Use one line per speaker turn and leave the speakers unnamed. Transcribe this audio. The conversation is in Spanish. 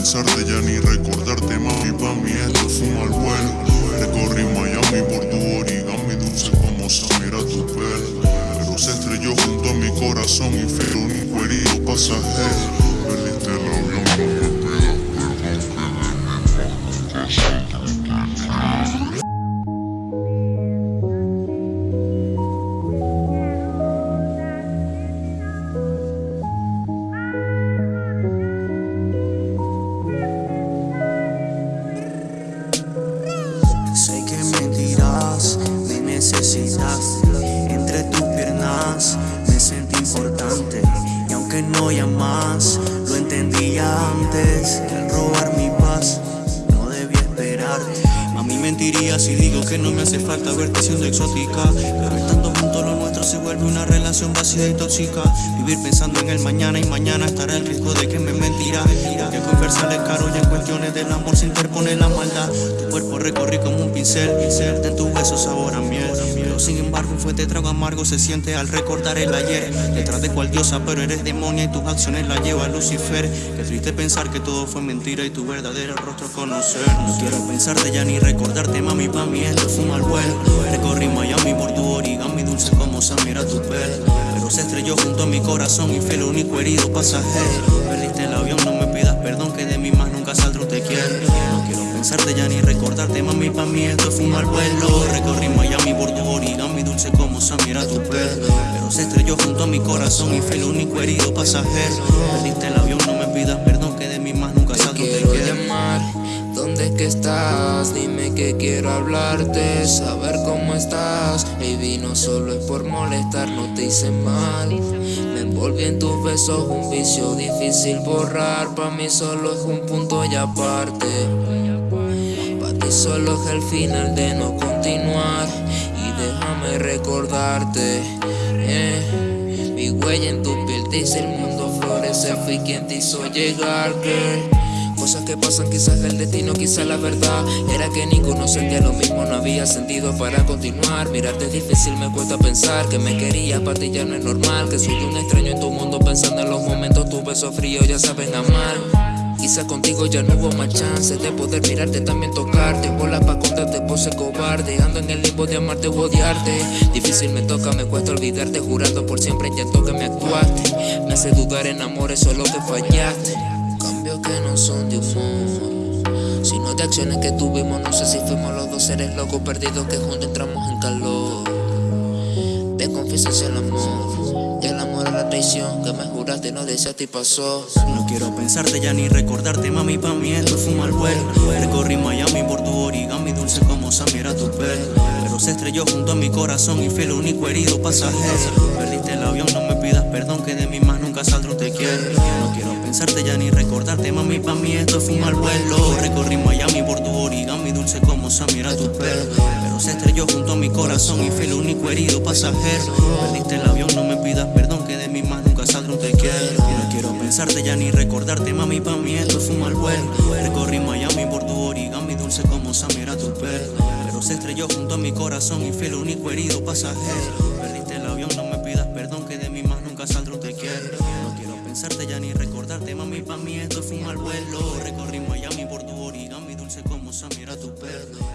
pensarte ya ni recordarte, mami, pa' mí esto es un mal vuelo. Recorrí Miami por tu origami, dulce como Samira tu pelo. Pero se estrelló junto a mi corazón y fue único herido pasajero. Me
sentí importante. Y aunque no llamas, lo entendía antes. Que al robar mi paz, no debía esperarte A mí mentiría si digo que no me hace falta verte siendo exótica. Pero estando juntos lo nuestro se vuelve una relación vacía y tóxica. Vivir pensando en el mañana y mañana estará el riesgo de que me mentirá Que conversar es caro y en cuestiones del amor se interpone la maldad. Tu cuerpo recorrí como un pincel, pincel. En tu beso sabor a sin embargo un fuerte trago amargo se siente al recordar el ayer. Detrás de cual diosa pero eres demonia y tus acciones la lleva Lucifer. Qué triste pensar que todo fue mentira y tu verdadero rostro conocer. No quiero pensarte ya ni recordarte mami pa' mí esto fue un mal vuelo. Recorrí Miami por tu origami dulce como Samira tu pelo Pero se estrelló junto a mi corazón y fue el único herido pasajero. Perdiste el avión no me pidas perdón que de mí más nunca saldré te quiero. No quiero pensarte ya ni recordarte mami pa' mí esto fue un mal vuelo. Recorrí Miami por tu origami dulce como Samira tu pelo. Pero se estrelló junto a mi corazón y fue el único herido pasajero. Perdiste el avión no me pidas perdón que de mí más nunca te
quiero llamar, ¿dónde es que estás? Dime que quiero hablarte, saber cómo estás. Baby, no solo es por molestar, no te hice mal. Me envolví en tus besos, un vicio difícil borrar. Pa' mí solo es un punto y aparte. Pa' ti solo es el final de no déjame eh, Mi huella en tu piel dice el mundo florece Fui quien te hizo llegar, Cosas que pasan, quizás el destino, quizás la verdad. Era que ninguno sentía lo mismo, no había sentido para continuar. Mirarte es difícil, me cuesta pensar que me querías, para ti ya no es normal Que soy un extraño en tu mundo. Pensando en los momentos Tus besos fríos ya saben amar Quizá contigo ya no hubo más chance de poder mirarte, también tocarte. Bola pa' contarte, pose cobarde. Ando en el limbo de amarte o odiarte. Difícil me toca, me cuesta olvidarte. Jurando por siempre intento que me actuaste. Me hace dudar en amor, eso es lo que fallaste. Cambios que no son de humor. Sino de acciones que tuvimos No sé si fuimos los dos seres locos perdidos Que juntos entramos en calor. Te confieso el amor El amor a la traición Que me juraste no deseaste y pasó.
No quiero pensarte ya ni recordarte, mami, pa' mí esto fue mal Recorrí Miami por tu origami, dulce como Samira tu pelo. Pero se estrelló junto a mi corazón y fue el único herido pasajero. Perdiste el avión, no me nunca te quiero. No quiero pensarte ya ni recordarte, mami, pa' mí esto un mal vuelo. Recorrí Miami por tu origami, dulce como Samira tu pelo Pero se estrelló junto a mi corazón y fue el único herido pasajero. Perdiste el avión, no me pidas perdón que de mí más nunca saldré te quiero. No quiero pensarte ya ni recordarte, mami, pa' mí esto un mal vuelo. Recorrí Miami por tu origami, dulce como Samira tu pelo Pero se estrelló junto a mi corazón y fue el único herido pasajero pensarte ya ni recordarte, mami, pa' mí esto un mal vuelo. Recorrí Miami por tu origami, dulce como Samira tu pelo